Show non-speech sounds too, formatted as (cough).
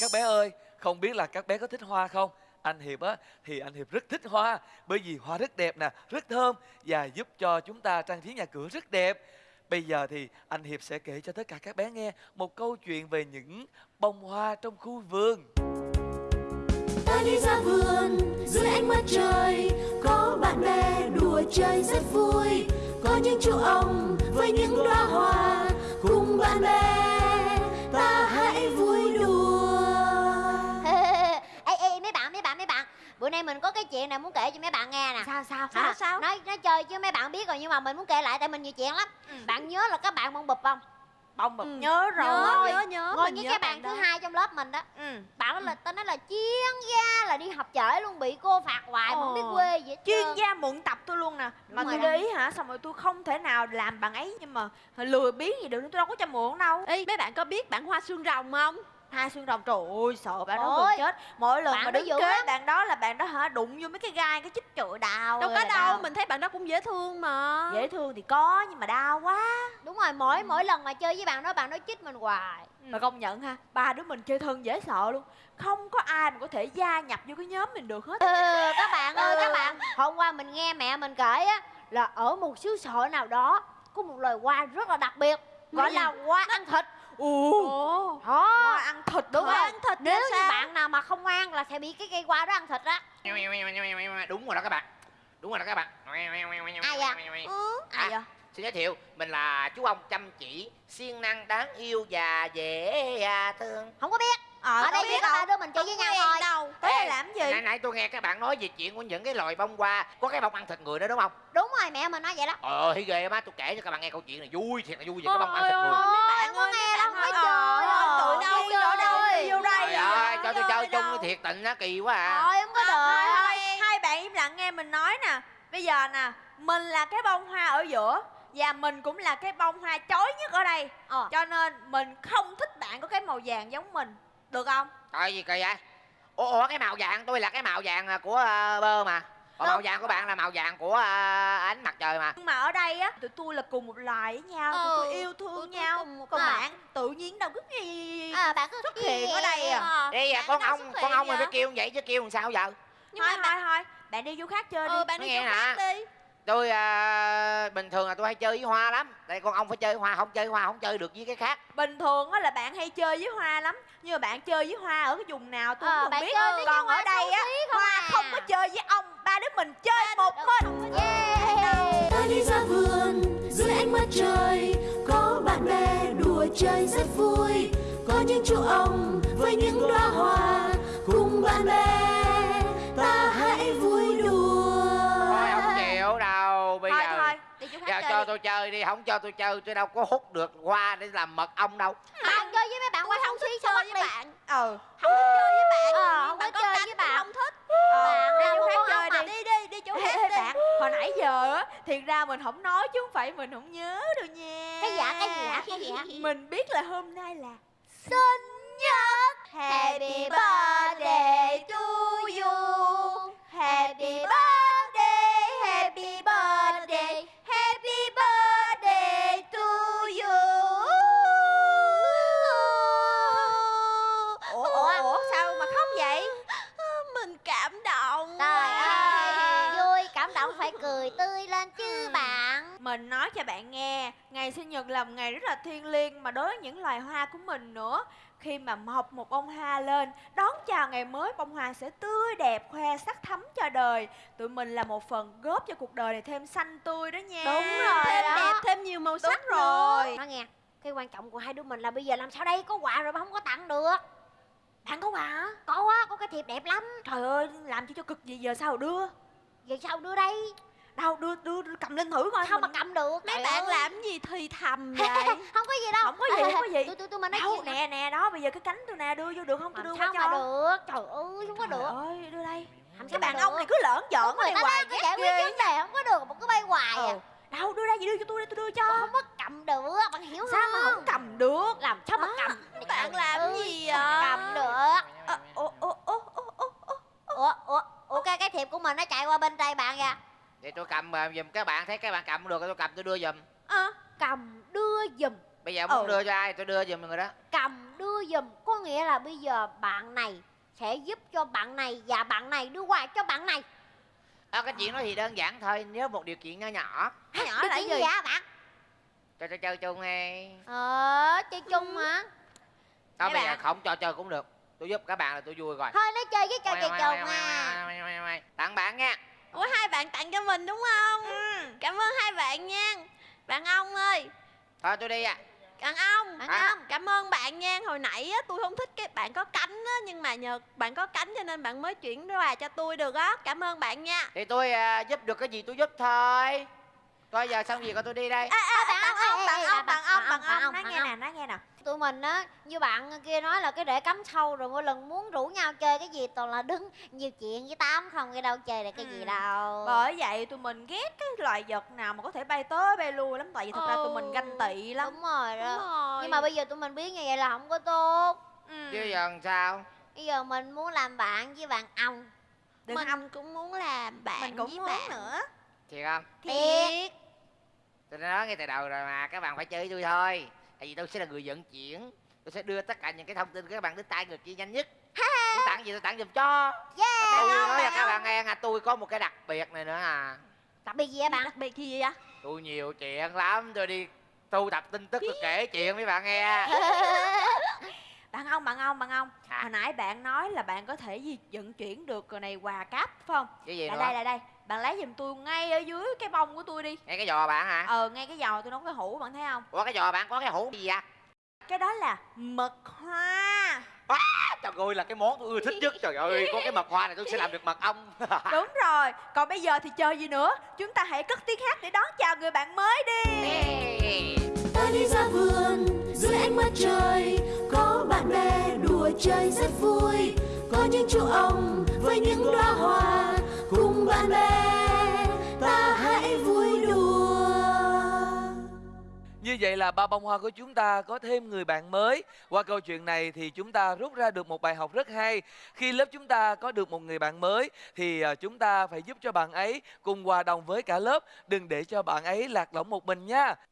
các bé ơi, không biết là các bé có thích hoa không? Anh hiệp á, thì anh hiệp rất thích hoa, bởi vì hoa rất đẹp nè, rất thơm và giúp cho chúng ta trang trí nhà cửa rất đẹp. Bây giờ thì anh hiệp sẽ kể cho tất cả các bé nghe một câu chuyện về những bông hoa trong khu vườn. Ta đi ra vườn, dưới ánh mặt trời, có bạn bè đùa chơi rất vui. Có những chú ong với những đóa hoa cùng bạn bè. Bữa nay mình có cái chuyện này muốn kể cho mấy bạn nghe nè. Sao sao À, sao sao? Nói nói chơi chứ mấy bạn biết rồi nhưng mà mình muốn kể lại tại mình nhiều chuyện lắm. Ừ. bạn nhớ là các bạn bông bụp không? Bông bụp Ừ. nhớ rồi. Nhớ, nhớ nhớ. ngồi với nhớ cái bạn thứ đó. hai trong lớp mình đó. Ừ. Bạn đó là tên nói là chuyên gia là đi học trễ luôn bị cô phạt hoài mà không biết quê gì hết chuyên trơn. gia mượn tập tôi luôn nè. Mà tôi để ý hả xong rồi tôi không thể nào làm bằng ấy nhưng mà lừa biến gì được tôi đâu có cho mượn đâu. Ê, mấy bạn có biết bản hoa xương rồng không? Hai xương rồng trời ơi sợ bạn đó gần chết. Mỗi lần bạn mà đứng kế lắm. bạn đó là bạn đó hả đụng vô mấy cái gai cái chích trụi đau Đâu có đâu, đau. mình thấy bạn đó cũng dễ thương mà. Dễ thương thì có nhưng mà đau quá. Đúng rồi mỗi mỗi lần mà chơi với bạn đó bạn đó chích mình hoài. Mà công nhận ha ba đứa mình chơi thân dễ sợ luôn. Không có ai mà có thể gia nhập vô cái nhóm mình được hết. Ừ, các bạn ơi Ừ. các bạn. Hôm qua mình nghe mẹ mình kể á là ở một xứ sở nào đó có một loài hoa rất là đặc biệt gọi là hoa ăn thịt ồ. Ồ. Đó. Ăn thịt đúng hả? rồi ăn thịt nếu như sao? bạn nào mà không ăn là sẽ bị cái cây hoa đó ăn thịt á đúng rồi đó các bạn. Đúng rồi đó các bạn. Ai vậy? ừ. ai vậy? xin giới thiệu mình là chú ông chăm chỉ siêng năng đáng yêu và dễ à, thương. Không có biết. Ờ ở đây chỉ có ba đứa mình chơi với nhau thôi. đâu tới đây Ê, làm gì nãy tôi nghe các bạn nói về chuyện của những cái loài bông hoa có cái bông ăn thịt người đó đúng không? Đúng rồi mẹ mình nói vậy đó. Ờ thì ghê má tôi kể cho các bạn nghe câu chuyện này vui thiệt là vui về cái bông ăn thịt người. Mấy bạn ơi, nghe mấy đâu bạn có ơi, chơi ôi, tụi đâu đâu vô đây vô đây trời ơi cho tôi chơi chung thiệt tình á kỳ quá à. Thôi không có thôi hai bạn im lặng nghe mình nói nè. Bây giờ nè mình là cái bông hoa ở giữa và mình cũng là cái bông hoa chói nhất ở đây. Ờ. Cho nên mình không thích bạn có cái màu vàng giống mình. Được không? Trời gì kỳ vậy ủa, ủa cái màu vàng tôi là cái màu vàng à, của à, bơ mà. Còn màu vàng của bạn là màu vàng của à, ánh mặt trời mà. Nhưng mà ở đây á tụi tôi là cùng một loài với nhau tụi Ừ, tôi yêu tụi thương tôi nhau. cùng một còn loài. bạn tự nhiên đâu cứ gì à bạn cứ xuất hiện ở đây à. đi à, con ông con ông mày phải kêu vậy chứ kêu làm sao giờ? Nhưng thôi mà thôi bạn thôi bạn đi vô khác chơi đi. Ừ, bạn đi chỗ khác đi tôi à, bình thường là tôi hay chơi với hoa lắm. Đây con ông phải chơi với hoa không chơi hoa không chơi được với cái khác. Bình thường á là bạn hay chơi với hoa lắm. Nhưng mà bạn chơi với hoa ở cái vùng nào tôi Ờ, bạn không biết. chơi với còn ở đây á hoa à. không có chơi với ông. Ba đứa mình chơi một mình. Yeah. Ta đi ra vườn dưới ánh mặt trời có bạn bè đùa chơi rất vui. Có những chú ong với những đóa hoa cùng bạn bè tôi chơi đi không cho tôi chơi tôi đâu có hút được hoa để làm mật ong đâu. Bạn chơi với mấy bạn hoa xấu xí chơi với bạn. Ừ. Không thích chơi với bạn. Ờ, không bạn có chơi với bạn. không thích. Ờ, đi là chỗ khác chơi đi. đi đi đi chỗ khác đi bạn hồi nãy giờ á thiệt ra mình không nói chứ không phải mình không nhớ đâu nha. Cái dạ cái dạ cái dạ (laughs) mình biết là hôm nay là sinh nhật. Happy birthday to nói cho bạn nghe Ngày sinh nhật là một ngày rất là thiêng liêng Mà đối với những loài hoa của mình nữa. Khi mà mọc một bông hoa lên Đón chào ngày mới Bông hoa sẽ tươi đẹp Khoe sắc thắm cho đời. Tụi mình là một phần góp cho cuộc đời này thêm xanh tươi đó nha. Đúng rồi thêm đó. đẹp thêm nhiều màu Đúng sắc rồi nói nghe cái quan trọng của hai đứa mình là bây giờ làm sao đây? Có quà rồi mà không có tặng được. Bạn có quà? Hả? có á có cái thiệp đẹp lắm. Trời ơi làm chi cho cực gì giờ sao đưa? Giờ sao đưa đây? Đâu đưa, đưa cầm lên thử coi sao mà mình- cầm được mấy bạn ơi. làm gì thì thầm (laughs) vậy? không có gì đâu. Không có gì, không có (laughs) gì. tôi tôi tôi mình nói Đâu chuyện nè. nè đó bây giờ cái cánh tôi nè đưa vô được không? Tôi đưa sao qua mà cho. được? Trời ơi không có được. ơi đưa đây. Làm Cái sao mà bạn được? ông này cứ lỡn giỡn này hoài ghét giải quyết vấn đề không có được mà cứ bay hoài à. Ừ. Đâu đưa đây gì đưa cho tôi đây tôi đưa cho. Không có cầm được bạn hiểu Sao mà không? không cầm được? Làm sao mà cầm bạn làm gì không vậy? cầm được. Ờ, Ủa ủa ủa ủa ủa ủa ủa. Ủa ủa cái cái thiệp của mình nó chạy qua bên tay bạn kìa để tôi cầm à, giùm các bạn thấy các bạn cầm được tôi cầm tôi đưa giùm. Ờ, cầm đưa giùm. Bây giờ muốn Ừ. đưa cho ai? Tôi đưa giùm người đó. Cầm đưa giùm. Có nghĩa là bây giờ bạn này sẽ giúp cho bạn này và bạn này đưa quà cho bạn này. À, cái chuyện đó thì đơn giản thôi nếu một điều kiện nho nhỏ. Nhỏ nhỏ Điều (laughs) là gì? hả bạn? Cho cho chơi chung hay ờ chơi chung hả? Thôi bây giờ bạn. không cho chơi cũng được. Tôi giúp các bạn là tôi vui rồi. Thôi nó chơi với chơi chơi chung à tặng bạn nha Ủa hai bạn tặng cho mình đúng không? Cảm ơn hai bạn nha. Bạn ông ơi, thôi tôi đi à bạn ông, Bạn À. ông. cảm ơn bạn nha. Hồi nãy á, tôi không thích cái bạn có cánh á, nhưng mà nhờ bạn có cánh cho nên bạn mới chuyển quà cho tôi được á. Cảm ơn bạn nha. thì tôi à, giúp được cái gì tôi giúp thôi thôi giờ xong việc rồi tôi đi đây À, à, bạn bạn ông, ông, ê, bạn ông, bạn bạn ông, ông, bạn bạn ông, ông, nói nghe nè, nói nghe nè. tụi mình á như bạn kia nói là cái để cắm sâu rồi mỗi lần muốn rủ nhau toàn là đứng nhiều chuyện với tám không cái đâu chơi được cái gì Ừ. đâu. Bởi vậy tụi mình ghét cái loài vật nào mà có thể bay tới bay lui lắm Tại vì thật ra tụi mình Ừ. ganh tị lắm. đúng rồi Đúng đó rồi. nhưng mà bây giờ tụi mình biết như vậy là không có tốt. Ừ. chứ giờ làm sao? Bây giờ mình muốn làm bạn với bạn ông. Đừng mình ông, cũng muốn làm bạn mình cũng với muốn bạn. nữa. Thiệt không? Thiệt. Tôi đã nói ngay từ đầu rồi mà các bạn phải chơi với tôi thôi. Tại vì tôi sẽ là người vận chuyển tôi sẽ đưa tất cả những cái thông tin của các bạn đến tay người kia nhanh nhất. Tôi tặng gì tôi tặng giùm cho. Và tôi yeah nói là các bạn nghe nha tôi có một cái đặc biệt này nữa à. Đặc biệt gì vậy bạn? Đặc biệt gì vậy? tôi nhiều chuyện lắm tôi đi thu thập tin tức tôi kể chuyện với bạn nghe. (laughs) Bạn ông, bạn ông, bạn ông. Hả? Hồi nãy bạn nói là bạn có thể gì vận chuyển được rồi này quà cáp phải không? cái gì Lại đây, lại đây. Bạn lấy giùm tôi ngay ở dưới cái bông của tôi đi. Nghe cái giò bạn hả? Ờ, ngay cái giò tôi nấu cái hũ bạn thấy không? ủa cái giò bạn có cái hũ gì vậy Cái đó là mật hoa. Trời ơi là cái món tôi ưa thích nhất. Trời ơi có cái mật hoa này tôi sẽ làm được mật ong. (laughs) Đúng rồi. Còn bây giờ thì chờ gì nữa? Chúng ta hãy cất tiếng hát để đón chào người bạn mới đi. Ta đi ra vườn dưới ánh mặt trời có bạn bè đùa chơi rất vui. Có những chú ong với những đóa hoa cùng bạn bè Như vậy là ba bông hoa của chúng ta có thêm người bạn mới. Qua câu chuyện này thì chúng ta rút ra được một bài học rất hay. Khi lớp chúng ta có được một người bạn mới thì à, chúng ta phải giúp cho bạn ấy cùng hòa đồng với cả lớp. Đừng để cho bạn ấy lạc lõng một mình nha.